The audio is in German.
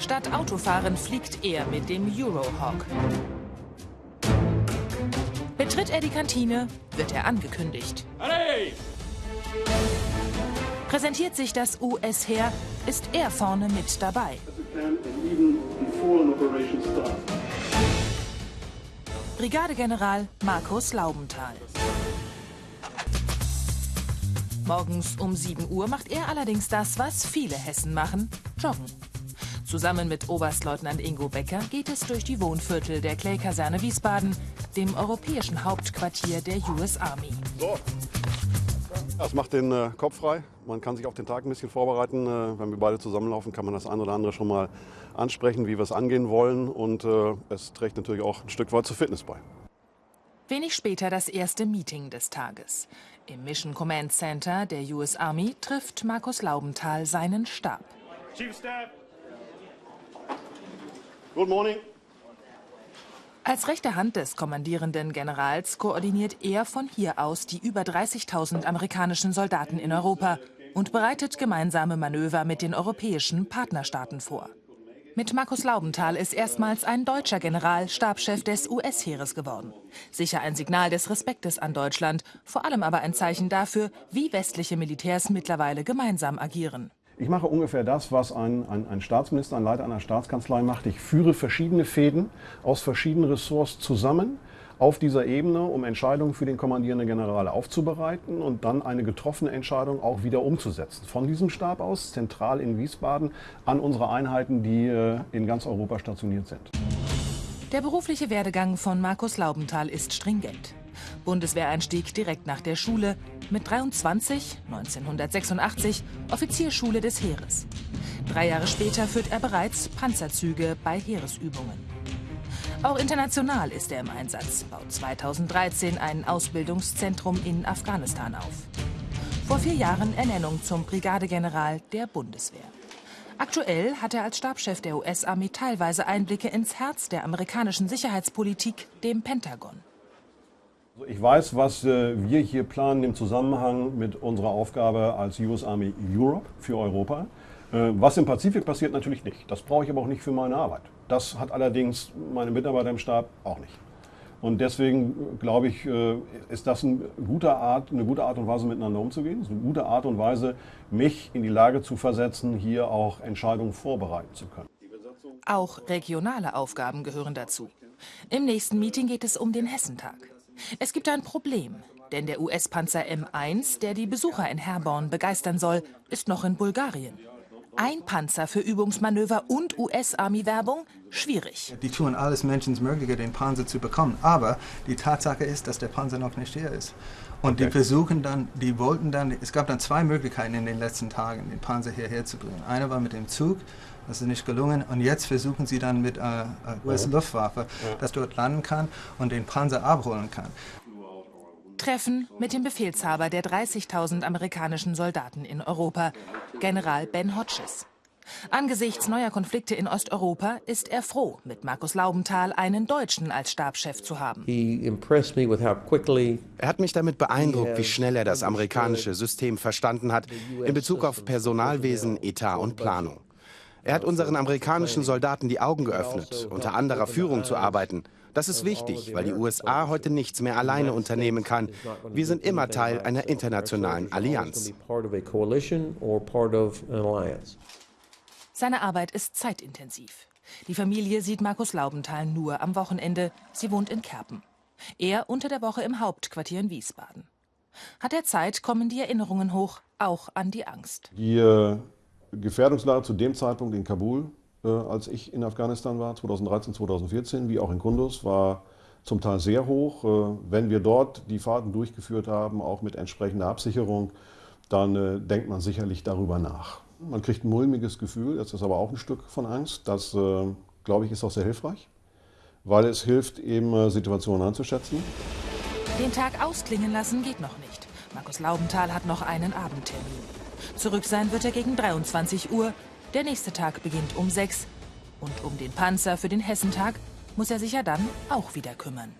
Statt Autofahren fliegt er mit dem Eurohawk. Betritt er die Kantine, wird er angekündigt. Allez! Präsentiert sich das US-Heer, ist er vorne mit dabei. Brigadegeneral Markus Laubenthal. Morgens um 7 Uhr macht er allerdings das, was viele Hessen machen, joggen. Zusammen mit Oberstleutnant Ingo Becker geht es durch die Wohnviertel der Clay-Kaserne Wiesbaden, dem europäischen Hauptquartier der US Army. So. Das macht den äh, Kopf frei. Man kann sich auf den Tag ein bisschen vorbereiten. Äh, wenn wir beide zusammenlaufen, kann man das ein oder andere schon mal ansprechen, wie wir es angehen wollen. Und äh, es trägt natürlich auch ein Stück weit zur Fitness bei. Wenig später das erste Meeting des Tages. Im Mission Command Center der US Army trifft Markus Laubenthal seinen Stab. Chief Staff. Good morning. Als rechte Hand des kommandierenden Generals koordiniert er von hier aus die über 30.000 amerikanischen Soldaten in Europa und bereitet gemeinsame Manöver mit den europäischen Partnerstaaten vor. Mit Markus Laubenthal ist erstmals ein deutscher General Stabschef des US-Heeres geworden. Sicher ein Signal des Respektes an Deutschland, vor allem aber ein Zeichen dafür, wie westliche Militärs mittlerweile gemeinsam agieren. Ich mache ungefähr das, was ein, ein, ein, Staatsminister, ein Leiter einer Staatskanzlei macht. Ich führe verschiedene Fäden aus verschiedenen Ressorts zusammen auf dieser Ebene, um Entscheidungen für den kommandierenden General aufzubereiten und dann eine getroffene Entscheidung auch wieder umzusetzen. Von diesem Stab aus, zentral in Wiesbaden, an unsere Einheiten, die äh, in ganz Europa stationiert sind. Der berufliche Werdegang von Markus Laubenthal ist stringent. Bundeswehreinstieg direkt nach der Schule, mit 23, 1986, Offizierschule des Heeres. Drei Jahre später führt er bereits Panzerzüge bei Heeresübungen. Auch international ist er im Einsatz, baut 2013 ein Ausbildungszentrum in Afghanistan auf. Vor vier Jahren Ernennung zum Brigadegeneral der Bundeswehr. Aktuell hat er als Stabschef der US-Armee teilweise Einblicke ins Herz der amerikanischen Sicherheitspolitik, dem Pentagon. Ich weiß, was äh, wir hier planen im Zusammenhang mit unserer Aufgabe als US Army Europe für Europa. Äh, was im Pazifik passiert, natürlich nicht. Das brauche ich aber auch nicht für meine Arbeit. Das hat allerdings meine Mitarbeiter im Stab auch nicht. Und deswegen glaube ich, äh, ist das eine gute, Art, eine gute Art und Weise, miteinander umzugehen. Es ist eine gute Art und Weise, mich in die Lage zu versetzen, hier auch Entscheidungen vorbereiten zu können. Auch regionale Aufgaben gehören dazu. Im nächsten Meeting geht es um den Hessentag. Es gibt ein Problem, denn der US-Panzer M1, der die Besucher in Herborn begeistern soll, ist noch in Bulgarien. Ein Panzer für Übungsmanöver und US-Army-Werbung? Schwierig. Die tun alles Menschenmögliche, den Panzer zu bekommen. Aber die Tatsache ist, dass der Panzer noch nicht hier ist. Und okay. die versuchen dann, die wollten dann, es gab dann zwei Möglichkeiten in den letzten Tagen, den Panzer hierher zu bringen. Eine war mit dem Zug, das ist nicht gelungen. Und jetzt versuchen sie dann mit äh, äh US-Luftwaffe, ja. dass dort landen kann und den Panzer abholen kann. Treffen mit dem Befehlshaber der 30.000 amerikanischen Soldaten in Europa, General Ben Hodges. Angesichts neuer Konflikte in Osteuropa ist er froh, mit Markus Laubenthal einen Deutschen als Stabschef zu haben. Er hat mich damit beeindruckt, wie schnell er das amerikanische System verstanden hat in Bezug auf Personalwesen, Etat und Planung. Er hat unseren amerikanischen Soldaten die Augen geöffnet, unter anderer Führung zu arbeiten. Das ist wichtig, weil die USA heute nichts mehr alleine unternehmen kann. Wir sind immer Teil einer internationalen Allianz. Seine Arbeit ist zeitintensiv. Die Familie sieht Markus Laubenthal nur am Wochenende. Sie wohnt in Kerpen. Er unter der Woche im Hauptquartier in Wiesbaden. Hat er Zeit, kommen die Erinnerungen hoch, auch an die Angst. Äh, Gefährdungslage zu dem Zeitpunkt in Kabul, äh, als ich in Afghanistan war, 2013, 2014, wie auch in Kunduz, war zum Teil sehr hoch. Äh, wenn wir dort die Fahrten durchgeführt haben, auch mit entsprechender Absicherung, dann äh, denkt man sicherlich darüber nach. Man kriegt ein mulmiges Gefühl, das ist aber auch ein Stück von Angst. Das, äh, glaube ich, ist auch sehr hilfreich, weil es hilft, eben äh, Situationen einzuschätzen. Den Tag ausklingen lassen geht noch nicht. Markus Laubenthal hat noch einen Abendtermin. Zurück sein wird er gegen 23 Uhr. Der nächste Tag beginnt um 6. Und um den Panzer für den Hessentag muss er sich ja dann auch wieder kümmern.